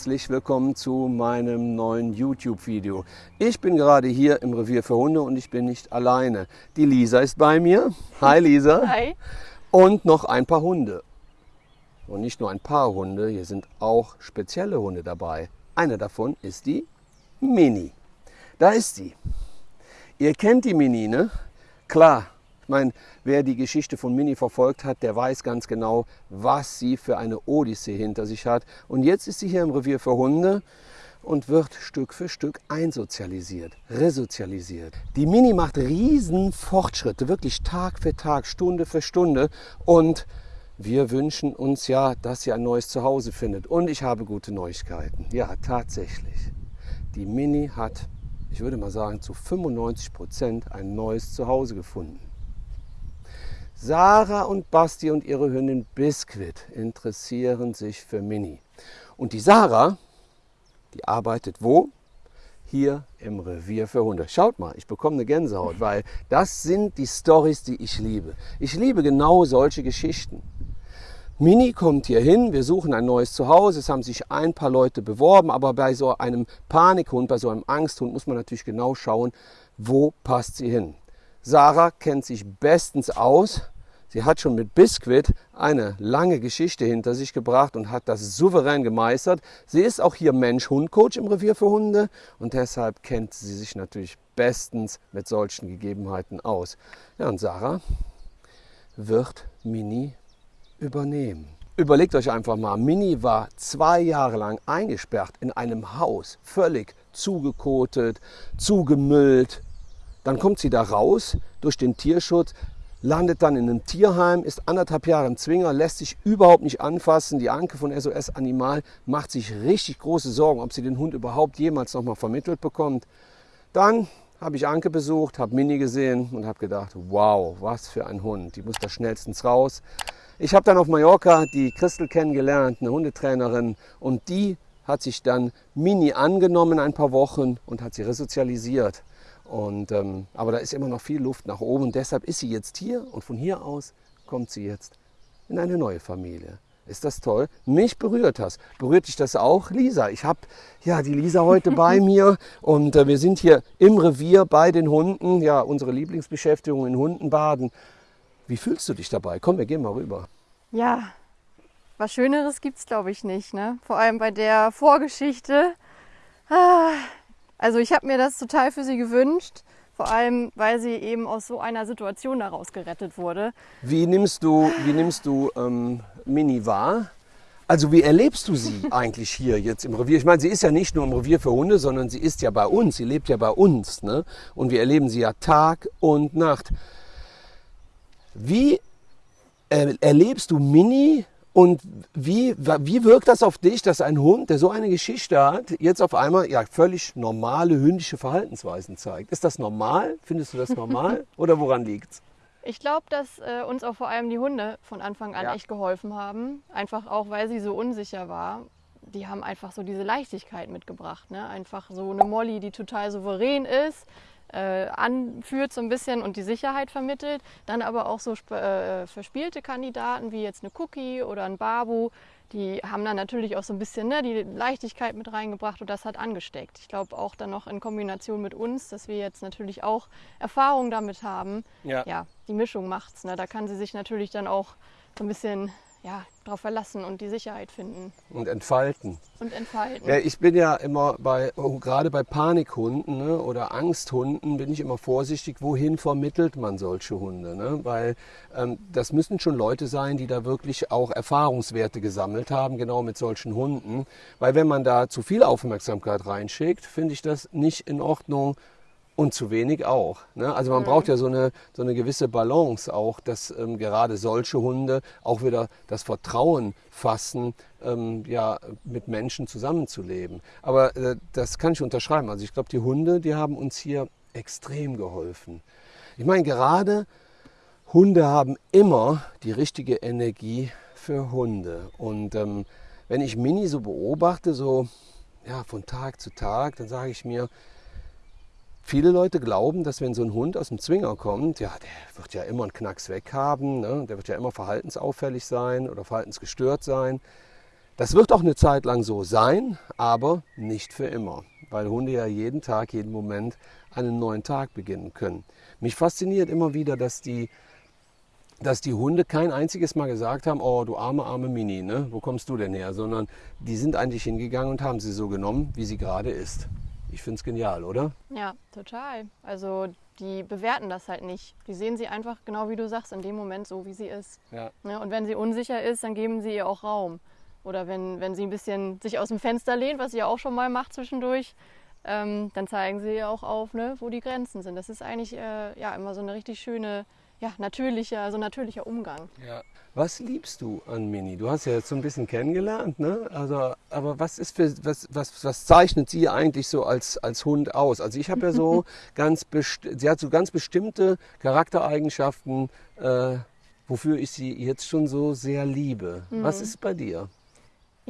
herzlich willkommen zu meinem neuen YouTube-Video. Ich bin gerade hier im Revier für Hunde und ich bin nicht alleine. Die Lisa ist bei mir. Hi Lisa. Hi. Und noch ein paar Hunde. Und nicht nur ein paar Hunde, hier sind auch spezielle Hunde dabei. Eine davon ist die Mini. Da ist sie. Ihr kennt die Mini, ne? Klar, meine, wer die Geschichte von Mini verfolgt hat, der weiß ganz genau, was sie für eine Odyssee hinter sich hat. Und jetzt ist sie hier im Revier für Hunde und wird Stück für Stück einsozialisiert, resozialisiert. Die Mini macht riesen Fortschritte, wirklich Tag für Tag, Stunde für Stunde. Und wir wünschen uns ja, dass sie ein neues Zuhause findet. Und ich habe gute Neuigkeiten. Ja, tatsächlich. Die Mini hat, ich würde mal sagen, zu 95 Prozent ein neues Zuhause gefunden. Sarah und Basti und ihre Hündin Biscuit interessieren sich für Mini. Und die Sarah, die arbeitet wo? Hier im Revier für Hunde. Schaut mal, ich bekomme eine Gänsehaut, weil das sind die Stories, die ich liebe. Ich liebe genau solche Geschichten. Mini kommt hier hin, wir suchen ein neues Zuhause. Es haben sich ein paar Leute beworben, aber bei so einem Panikhund, bei so einem Angsthund muss man natürlich genau schauen, wo passt sie hin. Sarah kennt sich bestens aus. Sie hat schon mit Biscuit eine lange Geschichte hinter sich gebracht und hat das souverän gemeistert. Sie ist auch hier Mensch-Hund-Coach im Revier für Hunde und deshalb kennt sie sich natürlich bestens mit solchen Gegebenheiten aus. Ja, und Sarah wird Mini übernehmen. Überlegt euch einfach mal, Mini war zwei Jahre lang eingesperrt in einem Haus, völlig zugekotet, zugemüllt, dann kommt sie da raus durch den Tierschutz, landet dann in einem Tierheim, ist anderthalb Jahre im Zwinger, lässt sich überhaupt nicht anfassen. Die Anke von SOS Animal macht sich richtig große Sorgen, ob sie den Hund überhaupt jemals nochmal vermittelt bekommt. Dann habe ich Anke besucht, habe Mini gesehen und habe gedacht, wow, was für ein Hund, die muss da schnellstens raus. Ich habe dann auf Mallorca die Christel kennengelernt, eine Hundetrainerin, und die hat sich dann Mini angenommen ein paar Wochen und hat sie resozialisiert. Und, ähm, aber da ist immer noch viel Luft nach oben und deshalb ist sie jetzt hier und von hier aus kommt sie jetzt in eine neue Familie. Ist das toll? Mich berührt das. Berührt dich das auch, Lisa? Ich habe ja die Lisa heute bei mir und äh, wir sind hier im Revier bei den Hunden. Ja, unsere Lieblingsbeschäftigung in Hundenbaden. Wie fühlst du dich dabei? Komm, wir gehen mal rüber. Ja, was Schöneres gibt es, glaube ich, nicht. Ne? Vor allem bei der Vorgeschichte. Ah, also ich habe mir das total für sie gewünscht, vor allem weil sie eben aus so einer Situation daraus gerettet wurde. Wie nimmst du, wie nimmst du ähm, Mini wahr? Also wie erlebst du sie eigentlich hier jetzt im Revier? Ich meine, sie ist ja nicht nur im Revier für Hunde, sondern sie ist ja bei uns, sie lebt ja bei uns. Ne? Und wir erleben sie ja Tag und Nacht. Wie erlebst du Mini und wie, wie wirkt das auf dich, dass ein Hund, der so eine Geschichte hat, jetzt auf einmal ja völlig normale hündische Verhaltensweisen zeigt? Ist das normal? Findest du das normal oder woran liegt es? Ich glaube, dass äh, uns auch vor allem die Hunde von Anfang an ja. echt geholfen haben. Einfach auch, weil sie so unsicher war. Die haben einfach so diese Leichtigkeit mitgebracht. Ne? Einfach so eine Molly, die total souverän ist, äh, anführt so ein bisschen und die Sicherheit vermittelt. Dann aber auch so äh, verspielte Kandidaten wie jetzt eine Cookie oder ein Babu, die haben dann natürlich auch so ein bisschen ne, die Leichtigkeit mit reingebracht und das hat angesteckt. Ich glaube auch dann noch in Kombination mit uns, dass wir jetzt natürlich auch Erfahrung damit haben. Ja, ja die Mischung macht's. Ne? Da kann sie sich natürlich dann auch so ein bisschen ja, darauf verlassen und die Sicherheit finden. Und entfalten. Und entfalten. Ja, ich bin ja immer bei, oh, gerade bei Panikhunden ne, oder Angsthunden, bin ich immer vorsichtig, wohin vermittelt man solche Hunde. Ne? Weil ähm, das müssen schon Leute sein, die da wirklich auch Erfahrungswerte gesammelt haben, genau mit solchen Hunden. Weil wenn man da zu viel Aufmerksamkeit reinschickt, finde ich das nicht in Ordnung und zu wenig auch. Ne? Also man mhm. braucht ja so eine, so eine gewisse Balance auch, dass ähm, gerade solche Hunde auch wieder das Vertrauen fassen, ähm, ja, mit Menschen zusammenzuleben. Aber äh, das kann ich unterschreiben. Also ich glaube, die Hunde, die haben uns hier extrem geholfen. Ich meine, gerade Hunde haben immer die richtige Energie für Hunde. Und ähm, wenn ich Mini so beobachte, so ja, von Tag zu Tag, dann sage ich mir, Viele Leute glauben, dass wenn so ein Hund aus dem Zwinger kommt, ja, der wird ja immer einen Knacks weg haben, ne? der wird ja immer verhaltensauffällig sein oder verhaltensgestört sein. Das wird auch eine Zeit lang so sein, aber nicht für immer, weil Hunde ja jeden Tag, jeden Moment einen neuen Tag beginnen können. Mich fasziniert immer wieder, dass die, dass die Hunde kein einziges Mal gesagt haben, oh du arme, arme Mini, ne? wo kommst du denn her? Sondern die sind eigentlich hingegangen und haben sie so genommen, wie sie gerade ist. Ich finde es genial, oder? Ja, total. Also die bewerten das halt nicht. Die sehen sie einfach, genau wie du sagst, in dem Moment so, wie sie ist. Ja. ja und wenn sie unsicher ist, dann geben sie ihr auch Raum. Oder wenn, wenn sie ein bisschen sich aus dem Fenster lehnt, was sie ja auch schon mal macht zwischendurch, ähm, dann zeigen sie ja auch auf, ne, wo die Grenzen sind. Das ist eigentlich äh, ja, immer so eine richtig schöne, ja, natürlicher, so natürlicher Umgang. Ja. Was liebst du an Mini? Du hast ja jetzt so ein bisschen kennengelernt, ne? Also, aber was ist für was, was, was zeichnet sie eigentlich so als, als Hund aus? Also ich habe ja so ganz sie hat so ganz bestimmte Charaktereigenschaften, äh, wofür ich sie jetzt schon so sehr liebe. Mhm. Was ist bei dir?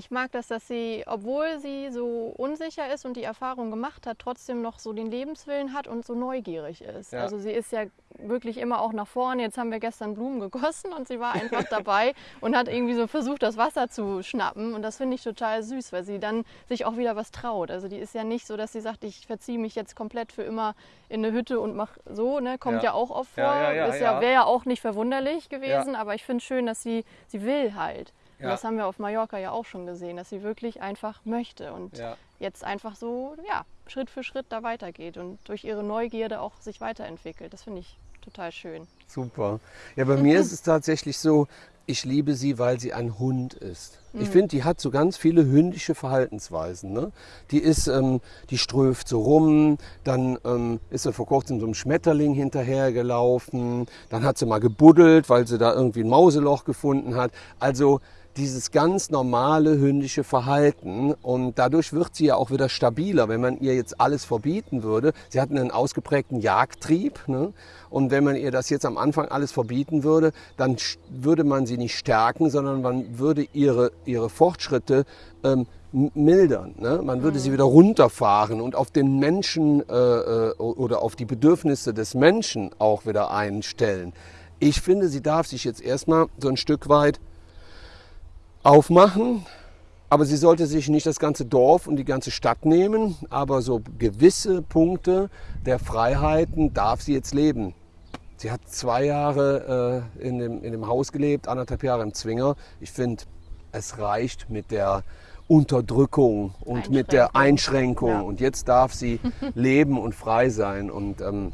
Ich mag das, dass sie, obwohl sie so unsicher ist und die Erfahrung gemacht hat, trotzdem noch so den Lebenswillen hat und so neugierig ist. Ja. Also sie ist ja wirklich immer auch nach vorne. Jetzt haben wir gestern Blumen gegossen und sie war einfach dabei und hat irgendwie so versucht, das Wasser zu schnappen. Und das finde ich total süß, weil sie dann sich auch wieder was traut. Also die ist ja nicht so, dass sie sagt, ich verziehe mich jetzt komplett für immer in eine Hütte und mache so. Ne? Kommt ja. ja auch oft vor. Ja, ja, ja, Wäre ja auch nicht verwunderlich gewesen, aber ich finde es schön, dass sie, sie will halt. Ja. das haben wir auf Mallorca ja auch schon gesehen, dass sie wirklich einfach möchte und ja. jetzt einfach so ja, Schritt für Schritt da weitergeht und durch ihre Neugierde auch sich weiterentwickelt. Das finde ich total schön. Super. Ja, bei mir ist es tatsächlich so, ich liebe sie, weil sie ein Hund ist. Ich mhm. finde, die hat so ganz viele hündische Verhaltensweisen. Ne? Die ist, ähm, die ströft so rum, dann ähm, ist sie vor kurzem so einem Schmetterling hinterhergelaufen, dann hat sie mal gebuddelt, weil sie da irgendwie ein Mauseloch gefunden hat. Also dieses ganz normale hündische Verhalten und dadurch wird sie ja auch wieder stabiler, wenn man ihr jetzt alles verbieten würde. Sie hat einen ausgeprägten Jagdtrieb ne? und wenn man ihr das jetzt am Anfang alles verbieten würde, dann würde man sie nicht stärken, sondern man würde ihre, ihre Fortschritte ähm, mildern. Ne? Man würde mhm. sie wieder runterfahren und auf den Menschen äh, äh, oder auf die Bedürfnisse des Menschen auch wieder einstellen. Ich finde, sie darf sich jetzt erstmal so ein Stück weit aufmachen. Aber sie sollte sich nicht das ganze Dorf und die ganze Stadt nehmen, aber so gewisse Punkte der Freiheiten darf sie jetzt leben. Sie hat zwei Jahre äh, in, dem, in dem Haus gelebt, anderthalb Jahre im Zwinger. Ich finde, es reicht mit der Unterdrückung und mit der Einschränkung. Ja. Und jetzt darf sie leben und frei sein. Und ähm,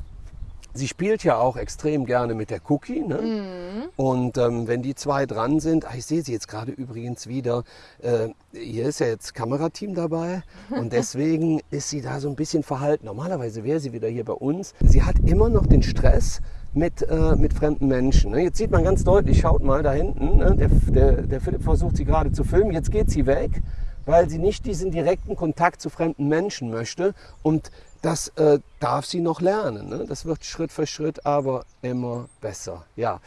Sie spielt ja auch extrem gerne mit der Cookie. Ne? Mhm. Und ähm, wenn die zwei dran sind, ah, ich sehe sie jetzt gerade übrigens wieder, äh, hier ist ja jetzt Kamerateam dabei und deswegen ist sie da so ein bisschen verhalten. Normalerweise wäre sie wieder hier bei uns. Sie hat immer noch den Stress mit, äh, mit fremden Menschen. Ne? Jetzt sieht man ganz deutlich, schaut mal da hinten, ne? der, der, der Philipp versucht sie gerade zu filmen, jetzt geht sie weg weil sie nicht diesen direkten Kontakt zu fremden Menschen möchte. Und das äh, darf sie noch lernen. Ne? Das wird Schritt für Schritt aber immer besser. Ja,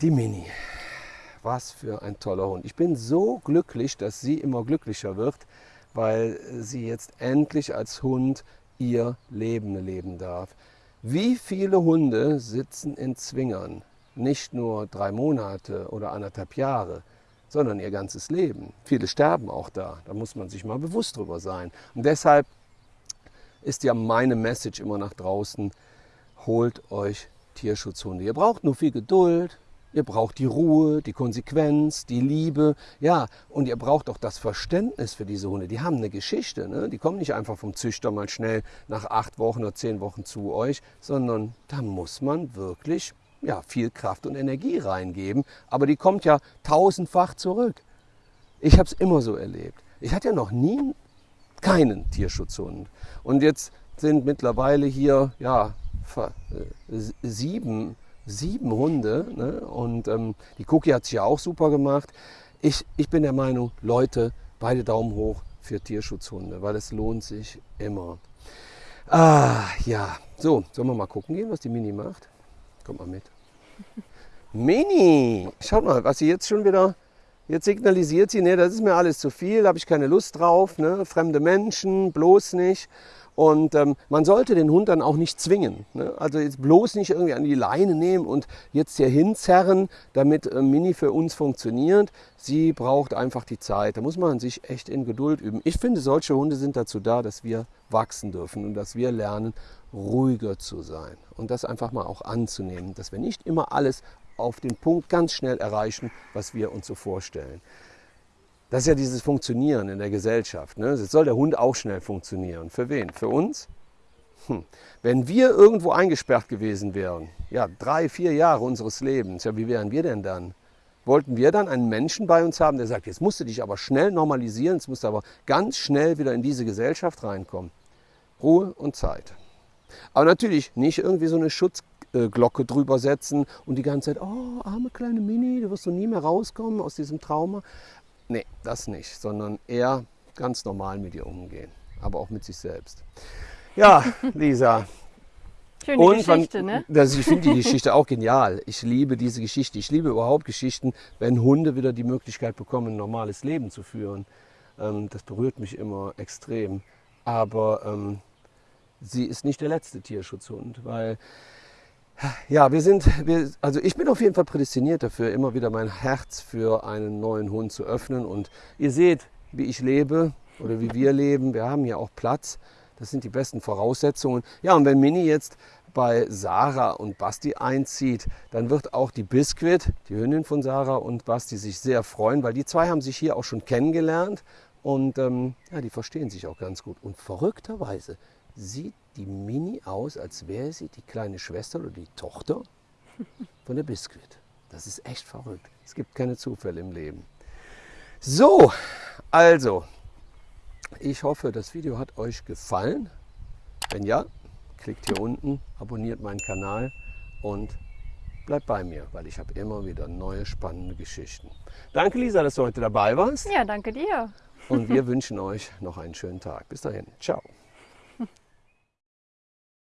die Mini. Was für ein toller Hund. Ich bin so glücklich, dass sie immer glücklicher wird, weil sie jetzt endlich als Hund ihr Leben leben darf. Wie viele Hunde sitzen in Zwingern? Nicht nur drei Monate oder anderthalb Jahre, sondern ihr ganzes Leben. Viele sterben auch da. Da muss man sich mal bewusst drüber sein. Und deshalb ist ja meine Message immer nach draußen, holt euch Tierschutzhunde. Ihr braucht nur viel Geduld, ihr braucht die Ruhe, die Konsequenz, die Liebe, ja, und ihr braucht auch das Verständnis für diese Hunde. Die haben eine Geschichte, ne? die kommen nicht einfach vom Züchter mal schnell nach acht Wochen oder zehn Wochen zu euch, sondern da muss man wirklich ja, viel Kraft und Energie reingeben, aber die kommt ja tausendfach zurück. Ich habe es immer so erlebt. Ich hatte ja noch nie keinen Tierschutzhund. Und jetzt sind mittlerweile hier ja, äh, sieben, sieben Hunde. Ne? Und ähm, die Cookie hat es ja auch super gemacht. Ich, ich bin der Meinung, Leute, beide Daumen hoch für Tierschutzhunde, weil es lohnt sich immer. Ah, ja. So, sollen wir mal gucken gehen, was die Mini macht? Kommt mal mit. Mini! Schaut mal, was sie jetzt schon wieder Jetzt signalisiert sie, nee, das ist mir alles zu viel, da habe ich keine Lust drauf, ne? fremde Menschen, bloß nicht. Und ähm, man sollte den Hund dann auch nicht zwingen. Ne? Also jetzt bloß nicht irgendwie an die Leine nehmen und jetzt hier hinzerren, damit äh, Mini für uns funktioniert. Sie braucht einfach die Zeit. Da muss man sich echt in Geduld üben. Ich finde, solche Hunde sind dazu da, dass wir wachsen dürfen und dass wir lernen, ruhiger zu sein. Und das einfach mal auch anzunehmen, dass wir nicht immer alles auf den Punkt ganz schnell erreichen, was wir uns so vorstellen. Das ist ja dieses Funktionieren in der Gesellschaft. Ne? Jetzt soll der Hund auch schnell funktionieren. Für wen? Für uns? Hm. Wenn wir irgendwo eingesperrt gewesen wären, ja, drei, vier Jahre unseres Lebens, ja, wie wären wir denn dann? Wollten wir dann einen Menschen bei uns haben, der sagt, jetzt musst du dich aber schnell normalisieren, jetzt musst du aber ganz schnell wieder in diese Gesellschaft reinkommen. Ruhe und Zeit. Aber natürlich nicht irgendwie so eine Schutzglocke drüber setzen und die ganze Zeit, oh, arme kleine Mini, du wirst so nie mehr rauskommen aus diesem Trauma. Nee, das nicht, sondern eher ganz normal mit ihr umgehen, aber auch mit sich selbst. Ja, Lisa. Schöne und Geschichte, ne? Das, ich finde die Geschichte auch genial. Ich liebe diese Geschichte. Ich liebe überhaupt Geschichten, wenn Hunde wieder die Möglichkeit bekommen, ein normales Leben zu führen. Ähm, das berührt mich immer extrem. Aber ähm, sie ist nicht der letzte Tierschutzhund, weil ja, wir sind, wir, also ich bin auf jeden Fall prädestiniert dafür, immer wieder mein Herz für einen neuen Hund zu öffnen. Und ihr seht, wie ich lebe oder wie wir leben. Wir haben hier auch Platz. Das sind die besten Voraussetzungen. Ja, und wenn Mini jetzt bei Sarah und Basti einzieht, dann wird auch die Biscuit, die Hündin von Sarah und Basti, sich sehr freuen, weil die zwei haben sich hier auch schon kennengelernt und ähm, ja, die verstehen sich auch ganz gut. Und verrückterweise sieht die Mini aus, als wäre sie die kleine Schwester oder die Tochter von der Biscuit. Das ist echt verrückt. Es gibt keine Zufälle im Leben. So, also, ich hoffe, das Video hat euch gefallen. Wenn ja, klickt hier unten, abonniert meinen Kanal und bleibt bei mir, weil ich habe immer wieder neue spannende Geschichten. Danke Lisa, dass du heute dabei warst. Ja, danke dir. Und wir wünschen euch noch einen schönen Tag. Bis dahin. Ciao.